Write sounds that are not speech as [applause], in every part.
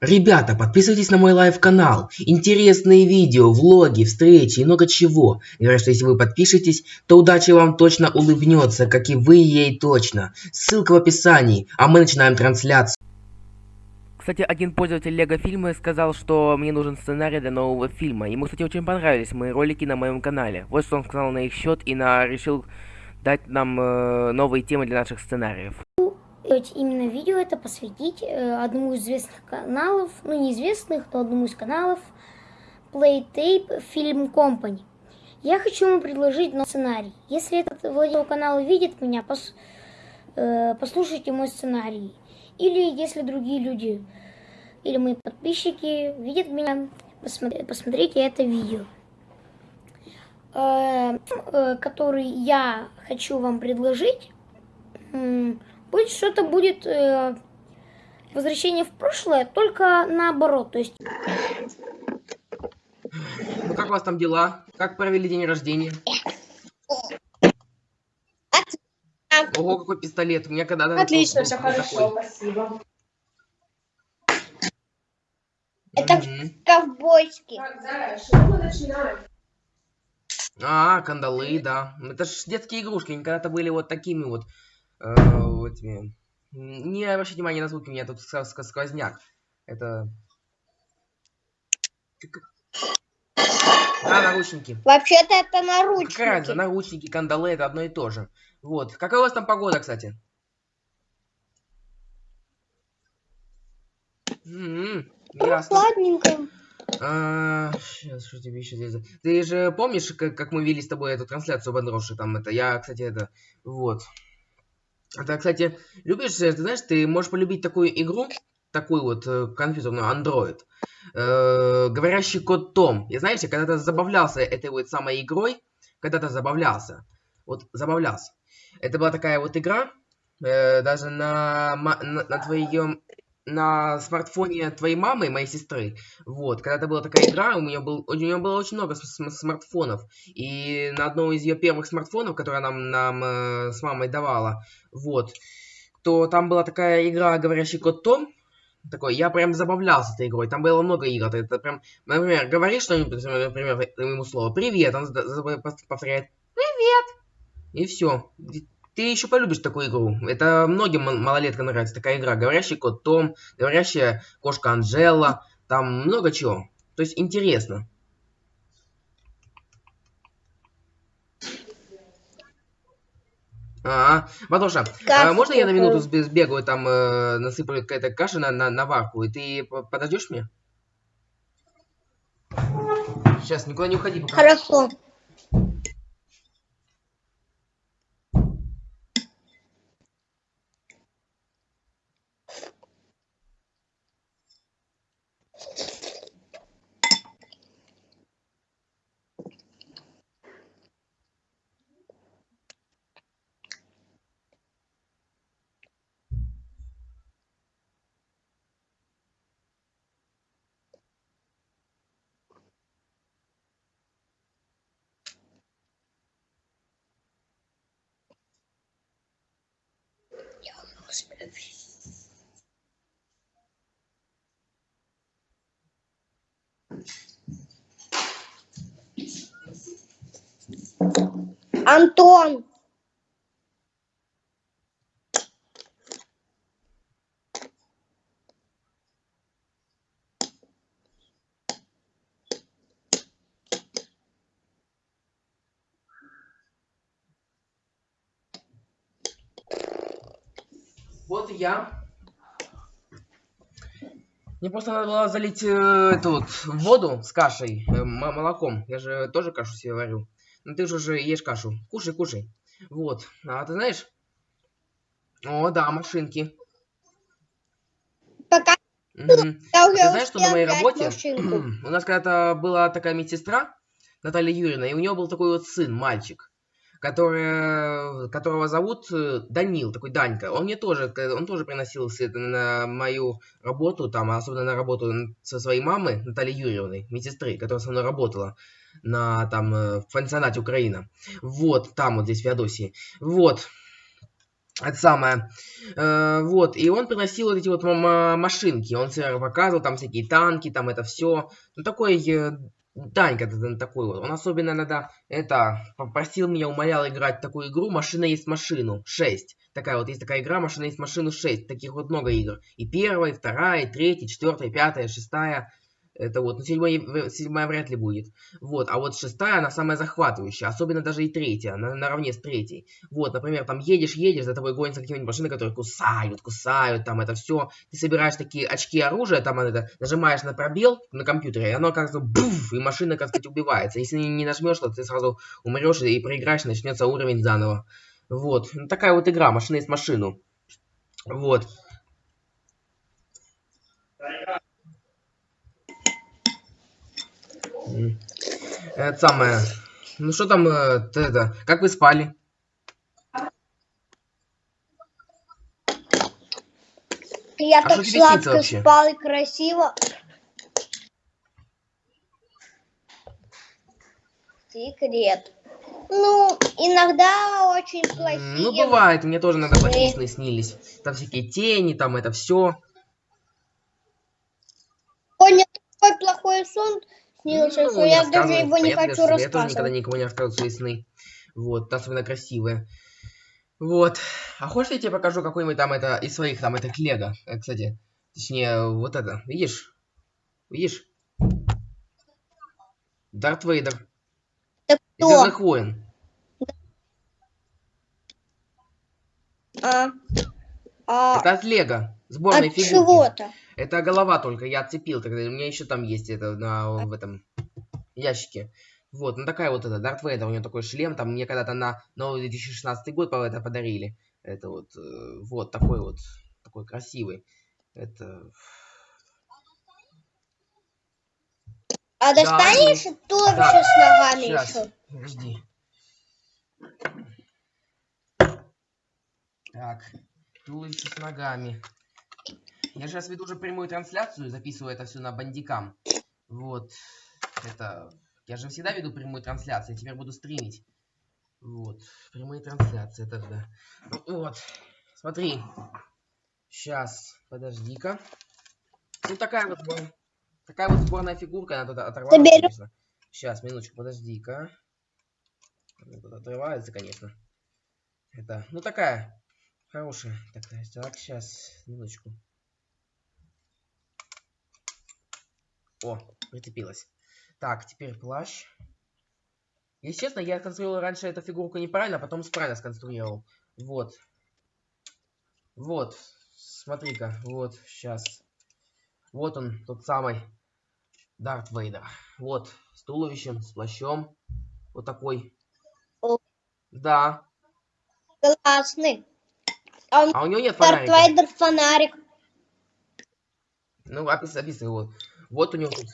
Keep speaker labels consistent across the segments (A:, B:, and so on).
A: Ребята, подписывайтесь на мой live-канал. Интересные видео, влоги, встречи и много чего. Говорят, что если вы подпишетесь, то удача вам точно улыбнется, как и вы ей точно. Ссылка в описании, а мы начинаем трансляцию.
B: Кстати, один пользователь Лего фильма сказал, что мне нужен сценарий для нового фильма. Ему, кстати, очень понравились мои ролики на моем канале. Вот что он сказал на их счет и на решил дать нам э, новые темы для наших сценариев
C: именно видео это посвятить э, одному из известных каналов, ну неизвестных, но одному из каналов Playtape Film Company. Я хочу ему предложить новый сценарий. Если этот владелец канала видит меня, пос, э, послушайте мой сценарий. Или если другие люди, или мои подписчики видят меня, посмотри, посмотрите это видео. Э, э, который я хочу вам предложить, будет что-то будет э, возвращение в прошлое, только наоборот, то есть...
A: Ну как у вас там дела? Как провели день рождения? Ого, какой пистолет. У меня когда-то...
D: Отлично, все хорошо, спасибо.
C: Это mm -hmm. ковбойский.
D: Так, да, что мы начинаем?
A: А, кандалы, да. Это ж детские игрушки, они когда-то были вот такими вот э, этими... Не обращайте внимания на звуки, у меня тут сквозняк. Это... Да, наручники.
C: Вообще-то это наручники.
A: Какая разница? Наручники, кандалы, это одно и то же. Вот. Какая у вас там погода, кстати? М-м, ясно.
C: Ладненько.
A: А, сейчас, что тебе еще здесь? Ты же помнишь, как, как мы вели с тобой эту трансляцию Бандроши? Там это, я, кстати, это, вот. Это, кстати, любишь, ты знаешь, ты можешь полюбить такую игру, такую вот э, компьютерную Android. Э, говорящий код Том. И знаете, когда-то забавлялся этой вот самой игрой, когда-то забавлялся. Вот забавлялся. Это была такая вот игра, э, даже на, на, на твоем на смартфоне твоей мамы моей сестры. Вот, когда-то была такая игра, у нее, был, у нее было очень много смартфонов. И на одном из ее первых смартфонов, которую нам, нам э, с мамой давала, вот, то там была такая игра «Говорящий кот Том», такой, я прям забавлялся этой игрой, там было много игр, это прям, например, говоришь что-нибудь, например, ему слово «Привет», он повторяет «Привет», и все. Ты еще полюбишь такую игру. Это многим малолеткам нравится такая игра. Говорящий кот Том, говорящая кошка Анжела. Там много чего. То есть интересно. А, Матоша, а, можно я на минуту сбегаю, там э, насыплю какая-то каша на, на, на варку, и ты подождешь мне? Сейчас, никуда не уходи пока.
C: Хорошо. Антон!
A: Вот я. Мне просто надо было залить э, эту вот воду с кашей, э, молоком. Я же тоже кашу себе варю. Ну ты же уже ешь кашу. Кушай, кушай. Вот. А ты знаешь? О, да, машинки.
C: Пока.
A: Угу. Ты знаешь, что на моей работе [clears throat] у нас когда-то была такая медсестра, Наталья Юрьевна, и у нее был такой вот сын, мальчик который, которого зовут э, Данил, такой Данька. Он мне тоже, он тоже приносил на мою работу, там, особенно на работу со своей мамой, Натальей Юрьевной, медсестры, которая со мной работала на, там, э, в пансионате Украина. Вот, там вот здесь, в Феодосии. Вот. Это самое. Э, вот, и он приносил вот эти вот машинки. Он себе показывал там всякие танки, там это все. Ну, такой Данька такой вот. Он особенно иногда, это, попросил меня, умолял играть такую игру «Машина есть машину» 6. Такая вот, есть такая игра «Машина есть машину» 6. Таких вот много игр. И первая, и вторая, и третья, и четвертая, и пятая, и шестая. Это вот, ну, седьмая, седьмая вряд ли будет. Вот, а вот шестая, она самая захватывающая. Особенно даже и третья, на, наравне с третьей. Вот, например, там едешь, едешь, за тобой гонятся какие-нибудь машины, которые кусают, кусают, там это все. Ты собираешь такие очки оружия, там это, нажимаешь на пробел на компьютере, и оно как-то буф, и машина, как сказать, убивается. Если не нажмешь, то ты сразу умрешь и проиграешь, начнется уровень заново. Вот, ну, такая вот игра, машина есть машину. Вот. Это самое. Ну что там, э, это, как вы спали?
C: Я
A: А
C: так сладко спал и красиво. Секрет. Ну, иногда очень плохие.
A: Ну, бывает, мне тоже иногда плохие сны снились. Там всякие тени, там это все.
C: Сегодня такой плохой сон снился, что я даже его не хочу
A: Я тоже
C: рассказывать.
A: никогда никому не рассказываю свои сны. Вот, особенно красивые. Вот. А хочешь, я тебе покажу какой-нибудь там это из своих там это лего, э, кстати. Точнее, вот это. Видишь? Видишь? Дарт Вейдер. Из
C: кто?
A: Звездных войн.
C: А, а,
A: Это от Лего. Сборной
C: от
A: фигурки.
C: чего-то.
A: Это голова только, я отцепил тогда. У меня еще там есть это на, в этом ящике. Вот, ну такая вот это, Дарт Вейдер, у него такой шлем, там мне когда-то на новый 2016 год по это подарили. Это вот, э, вот такой вот, такой красивый. Это...
C: А достанешь туловище
A: Да.
C: с ногами
A: Сейчас,
C: еще?
A: подожди. Так, туловище с ногами. Я сейчас веду уже прямую трансляцию, записываю это все на бандикам. Вот. Это... Я же всегда веду прямую трансляцию, я теперь буду стримить. Вот. Прямые трансляции тогда. Вот. Смотри. Сейчас. Подожди-ка. Ну такая вот Такая вот сборная фигурка, она тут оторвалась, конечно. Сейчас, минуточку, подожди-ка. Она тут отрывается, конечно. Это, ну такая. Хорошая. Такая. Так, сейчас, минуточку. О, прицепилась. Так, теперь плащ. Если честно, я конструировал раньше эту фигурку неправильно, а потом правильно сконструировал. Вот. Вот. Смотри-ка. Вот, сейчас. Вот он, тот самый Дарт Вейдер. Вот, с туловищем, с плащом. Вот такой.
C: О.
A: Да.
C: Классный. А у меня
A: А у него нет
C: Дарт
A: фонарика.
C: Вейдер фонарик.
A: Ну, опис, описывай вот. Вот у него тут.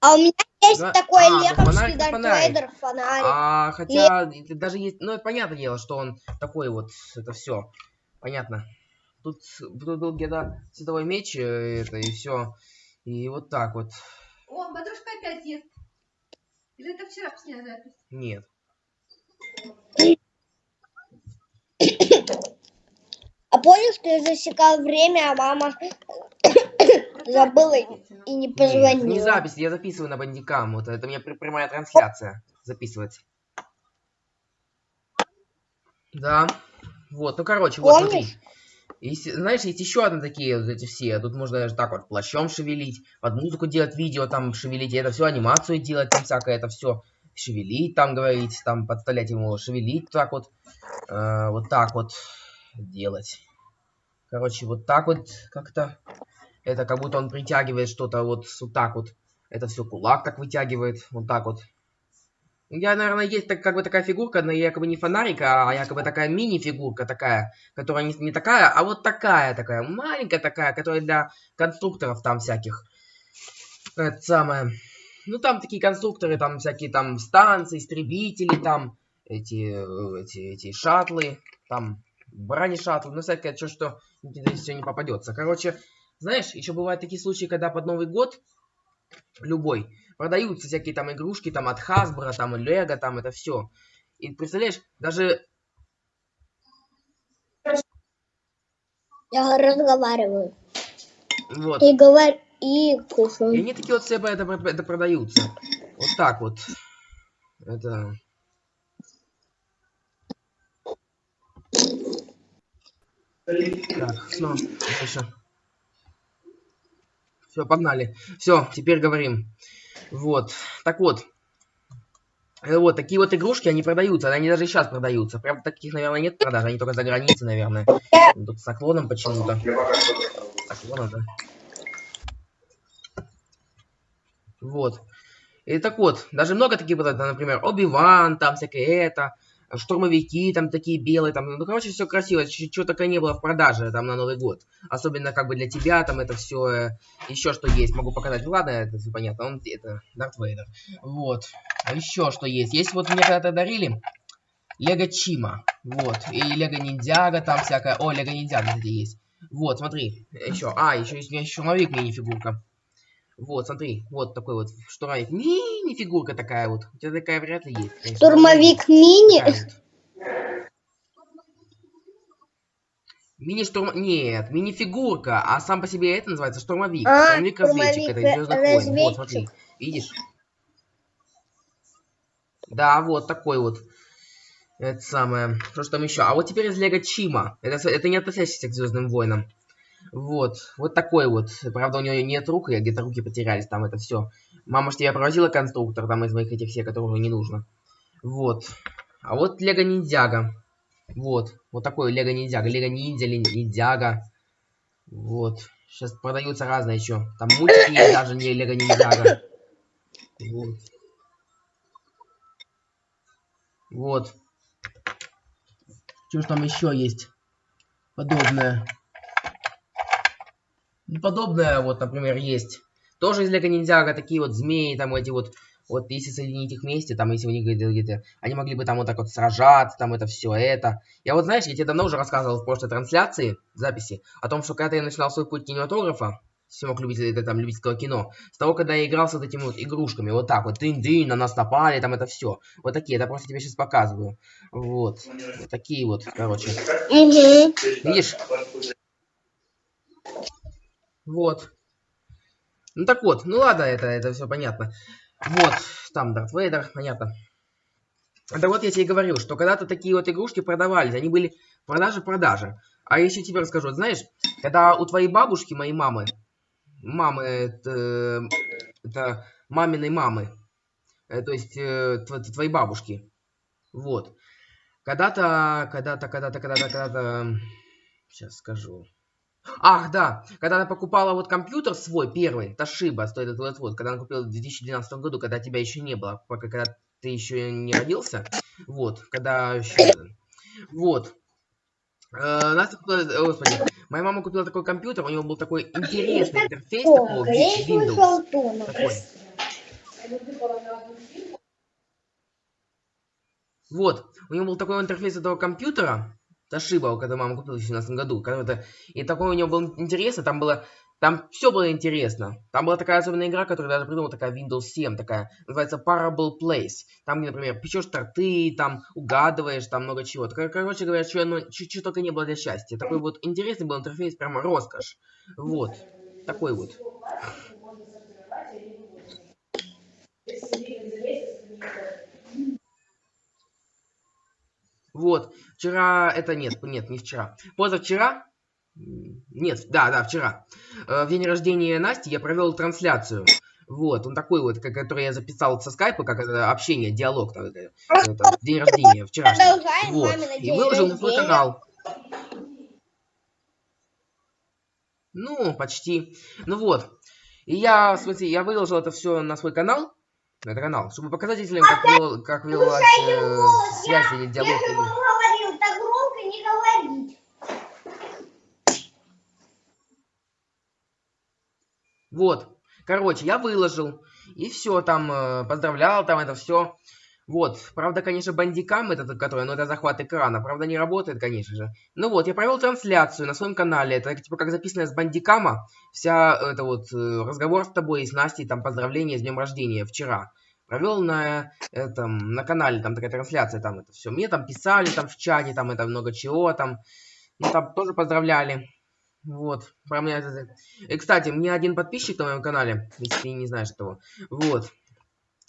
C: А у меня есть
A: Да.
C: такой
A: А, фонарик,
C: Дарт. Вейдер фонарик.
A: А, хотя, это даже есть, ну, это понятное дело, что он такой вот, это все, понятно. Тут, тут был где-то световой меч, э, это, и все. И вот так вот.
D: О, матушка опять ест. Или это вчера последняя запись?
A: Нет.
C: А помнишь, ты засекал время, а мама забыла и не
A: Нет, не
C: позвонила.
A: запись, я записываю на бандикам. Вот это у меня пр- прямая трансляция записывается. Да. Вот, ну короче, вот смотри.
C: Помнишь?
A: Есть, знаешь, есть еще одни такие вот эти все. Тут можно даже так вот плащом шевелить, под музыку делать видео, там шевелить, и это все анимацию делать, там всякое это все шевелить, там говорить, там подставлять ему шевелить, так вот, э, вот так вот делать. Короче, вот так вот как-то. Это как будто он притягивает что-то вот, вот так вот. Это все кулак так вытягивает, вот так вот. Я, наверное, есть так, как бы такая фигурка, но якобы не фонарик, а якобы такая мини-фигурка такая, которая не, не такая, а вот такая такая, маленькая такая, которая для конструкторов там всяких. Это самое. Ну, там такие конструкторы, там всякие там станции, истребители, там эти, эти, эти шаттлы, там бронешаттлы, ну, всякое, что, что все не попадется. Короче, знаешь, еще бывают такие случаи, когда под Новый год любой, продаются всякие там игрушки там от Hasbro, там и Lego, там это все. И представляешь, даже...
C: Я разговариваю.
A: Вот.
C: И говорю, и кушаю.
A: И они такие вот себе это, это продаются. Вот так вот. Это... Так, ну, снова. Дальше. Все, погнали. Все, теперь говорим. Вот. Так вот. Э, Вот, такие вот игрушки, они продаются. Они даже сейчас продаются. Правда, таких, наверное, нет продаж. Они только за границей, наверное. Тут с наклоном почему-то. Наклоном, да. Вот. И так вот, даже много таких вот, например, Оби-Ван, там всякое это, штурмовики, там такие белые, там, ну, короче, все красиво, чего только не было в продаже, там, на Новый год. Особенно, как бы, для тебя, там, это все, еще что есть, могу показать, ладно, это все понятно, он, это, Дарт Вейдер. Вот. А еще что есть? Есть вот мне когда-то дарили, Лего Чима, вот, и Лего Ниндзяга, там всякое, о, Лего Ниндзяга, кстати, есть. Вот, смотри, еще, а, еще есть у меня штурмовик мини-фигурка. Вот, смотри, вот такой вот штурмовик. Мини-фигурка такая вот. У тебя такая вряд ли есть. конечно.
C: Штурмовик мини.
A: Такая вот. Мини-штурм... Нет, мини-фигурка, а сам по себе это называется штурмовик.
C: А,
A: это
C: штурмовик,
A: Звездных войн. Вот, смотри,
C: разведчик.
A: видишь? Да, вот такой вот. Это самое. Что ж там еще? А вот теперь из Лего Чима. Это, это не относящийся к Звездным войнам. Вот. Вот такой вот. Правда, у него нет рук, я где-то руки потерялись, там это все. Мама ж тебя провозила конструктор, там из моих этих всех, которых уже не нужно. Вот. А вот Лего Ниндзяга. Вот. Вот такой Лего Ниндзяга. Лего Ниндзя, Ниндзяга. Вот. Сейчас продаются разные еще. Там мультики [coughs] даже не Лего Ниндзяга. Вот. Вот. Что ж там еще есть? Подобное. Ну, подобное, вот, например, есть. Тоже из Лего Ниндзяго такие вот змеи, там эти вот, вот если соединить их вместе, там, если у них где-то, они могли бы там вот так вот сражаться, там это все это. Я вот, знаешь, я тебе давно уже рассказывал в прошлой трансляции, записи, о том, что когда я начинал свой путь кинематографа, всемок любителей, это, там, любительского кино, с того, когда я играл с вот этими вот игрушками, вот так вот, дын-дын, на нас напали, там это все. Вот такие, это просто тебе сейчас показываю. Вот. Вот такие вот, короче. Видишь? Вот. Ну так вот, ну ладно, это, это все понятно. Вот, там Дарт Вейдер, понятно. Это вот я тебе говорил, что когда-то такие вот игрушки продавались, они были продажи-продажи. А еще тебе расскажу, знаешь, когда у твоей бабушки, моей мамы, мамы, это, это маминой мамы, э, то есть э, тво- твоей бабушки, вот, когда-то, когда-то, когда-то, когда-то, когда-то, сейчас скажу. Ах, да, когда она покупала вот компьютер свой первый, Toshiba, стоит этот вот, вот, когда она купила в 2012 году, когда тебя еще не было, пока когда ты еще не родился, вот, когда еще, вот. Э, Настя купила, э, господи, моя мама купила такой компьютер, у него был такой интересный интерфейс Win- Windows, такой. Вот, у него был такой интерфейс этого компьютера, Toshiba, когда мама купила в 2017 году. когда-то, И такой у него был интересно, там было... Там все было интересно. Там была такая особенная игра, которую даже придумал, такая Windows 7, такая, называется Parable Place. Там, например, печешь торты, там угадываешь, там много чего. Кор- Короче говоря, что, ну, чуть-чуть только не было для счастья. Такой вот интересный был интерфейс, прямо роскошь. Вот. Такой вот. Вот. Вчера, это нет, нет, не вчера. Позавчера, нет, да, да, вчера, э, в день рождения Насти я провел трансляцию. Вот, он такой вот, который я записал со скайпа, как это, общение, диалог, там, это, это, день рождения вчерашний.
C: Продолжаем
A: Вот, и выложил на свой канал. Ну, почти. Ну вот. И я, в смысле, я выложил это все на свой канал, на этот канал, чтобы показать зрителям, как, вел- как велась э, связь или диалог. или-
C: говорил, так громко не говорить.
A: Вот. Короче, я выложил. И все, там, э, поздравлял, там это все. Вот. Правда, конечно, бандикам этот, который, ну, это захват экрана. Правда, не работает, конечно же. Ну вот, я провел трансляцию на своем канале. Это, типа, как записано с бандикама. Вся, это вот, э, разговор с тобой и с Настей, там, поздравления с днем рождения вчера. Провел на этом, на канале, там такая трансляция, там это все. Мне там писали, там в чате, там это много чего, там. Ну, там тоже поздравляли. Вот, про меня это... И, кстати, мне один подписчик на моем канале, если ты не знаешь этого, вот,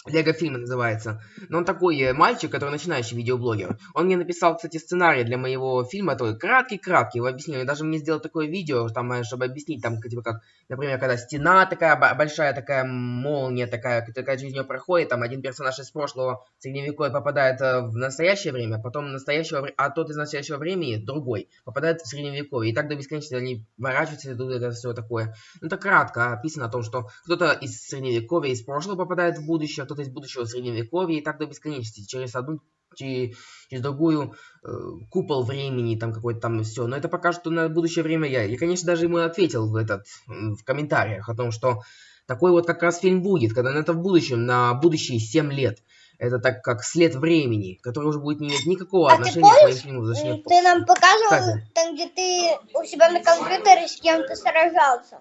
A: Лего фильм называется. Но он такой э, мальчик, который начинающий видеоблогер. Он мне написал, кстати, сценарий для моего фильма, такой краткий-краткий, его объяснил. даже мне сделал такое видео, там, э, чтобы объяснить, там, типа, как, например, когда стена такая большая, такая молния такая, такая через нее проходит, там, один персонаж из прошлого средневековья попадает э, в настоящее время, потом настоящего, а тот из настоящего времени, другой, попадает в средневековье. И так до бесконечности они ворачиваются, идут, это все такое. Ну, это кратко описано о том, что кто-то из средневековья, из прошлого попадает в будущее, кто-то из будущего средневековья и так до бесконечности, через одну через, через другую э, купол времени, там какой-то там все. Но это пока что на будущее время я. Я, конечно, даже ему ответил в этот в комментариях о том, что такой вот как раз фильм будет, когда это в будущем, на будущие 7 лет. Это так как след времени, который уже будет не иметь никакого
E: А
A: отношения
E: ты помнишь,
A: к моим фильмам.
E: Ты нам показывал
A: Кстати.
E: там, где ты у себя на компьютере с кем-то сражался.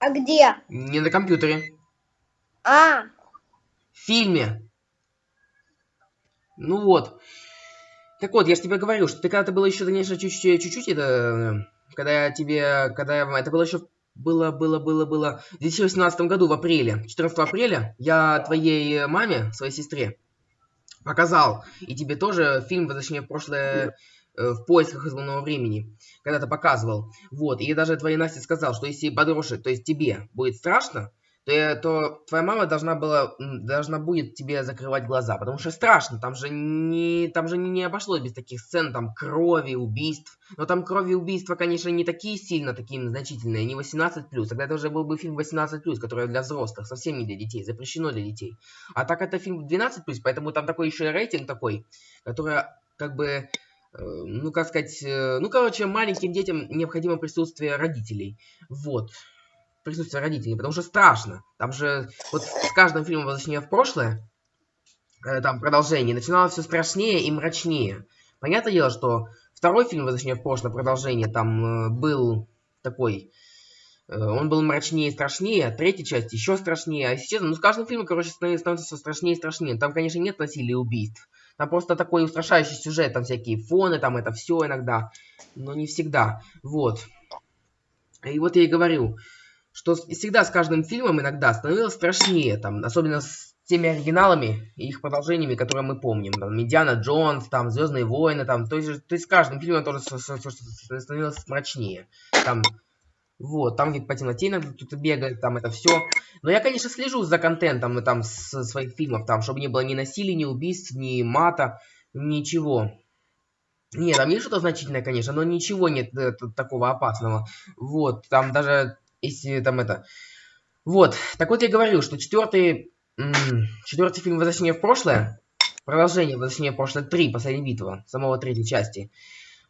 E: А где?
A: Не на компьютере.
E: А,
A: В фильме. Ну вот. Так вот, я же тебе говорю, что ты когда-то было еще, конечно, чуть-чуть, чуть-чуть это, э, когда я тебе, когда я, это было еще, было, было, было, было, в 2018 году, в апреле, 14 апреля, я твоей маме, своей сестре, показал, и тебе тоже фильм «Возвращение в прошлое» э, в поисках измененного времени, когда-то показывал. Вот, и даже твоей Насте сказал, что если подросшей, то есть тебе, будет страшно, то, то твоя мама должна была, должна будет тебе закрывать глаза, потому что страшно, там же не, там же не, обошлось без таких сцен, там крови, убийств, но там крови и убийства, конечно, не такие сильно, такие значительные, не 18+, тогда это уже был бы фильм 18+, который для взрослых, совсем не для детей, запрещено для детей. А так это фильм 12+, поэтому там такой еще и рейтинг такой, который как бы э, ну, как сказать, э, ну, короче, маленьким детям необходимо присутствие родителей. Вот. Присутствие родителей, потому что страшно. Там же, вот с каждым фильмом «Возвращение в прошлое», э, там продолжение, начиналось все страшнее и мрачнее. Понятное дело, что второй фильм «Возвращение в прошлое», продолжение, там э, был такой... э, Он был мрачнее и страшнее, а третья часть еще страшнее. А честно, ну с каждым фильмом, короче, становится становится все страшнее и страшнее. Там, конечно, нет насилия и убийств. Там просто такой устрашающий сюжет, там всякие фоны, там это все иногда, но не всегда. Вот. И вот я и говорю, что всегда с каждым фильмом иногда становилось страшнее, там, особенно с теми оригиналами и их продолжениями, которые мы помним. Там, Медиана Джонс, там, Звездные войны, там, то есть, то есть с каждым фильмом тоже становилось мрачнее. Там, вот, там где по темноте иногда кто-то бегает, там это все. Но я, конечно, слежу за контентом там с своих фильмов, там, чтобы не было ни насилия, ни убийств, ни мата, ничего. Нет, там есть что-то значительное, конечно, но ничего нет э, т- такого опасного. Вот, там даже, если там это... Вот, так вот я говорю, что четвертый, четвертый фильм «Возвращение в прошлое», продолжение «Возвращение в прошлое 3», последняя битва, самого третьей части,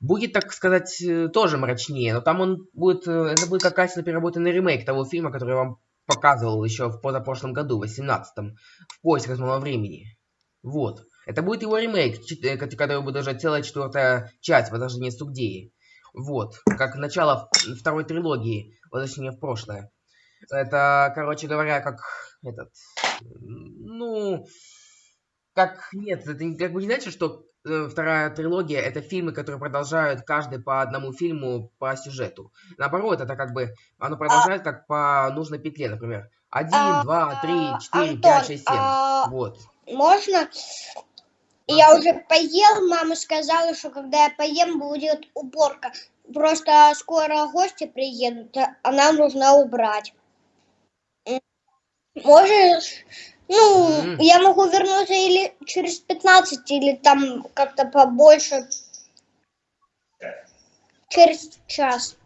A: будет, так сказать, э, тоже мрачнее, но там он будет, э, это будет как качественно переработанный ремейк того фильма, который я вам показывал еще в позапрошлом году, в 18-м, в поисках нового времени. Вот. Это будет его ремейк, э, кот- который будет уже целая четвертая часть «Возрождение Сугдеи». Вот. Как начало второй трилогии «Возвращение в прошлое». Это, короче говоря, как этот... Ну... Как... Нет, это как бы не значит, что вторая трилогия это фильмы, которые продолжают каждый по одному фильму по сюжету. Наоборот, это как бы оно продолжает как по нужной петле, например. Один,
E: А,
A: два, три, четыре,
E: Антон,
A: пять, шесть, семь.
E: а,
A: Вот.
E: можно? Я уже поел, мама сказала, что когда я поем, будет уборка. Просто скоро гости приедут, а- а нам нужно убрать. Можешь? Ну,
A: М.
E: я могу вернуться или через 15, или там как-то побольше. Через час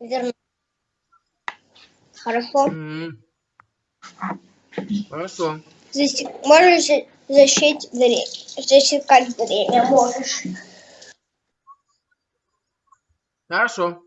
E: вернусь. Хорошо?
A: М. Хорошо.
E: Засек... Можешь за- защитить время. Засекать время можешь.
A: Хорошо.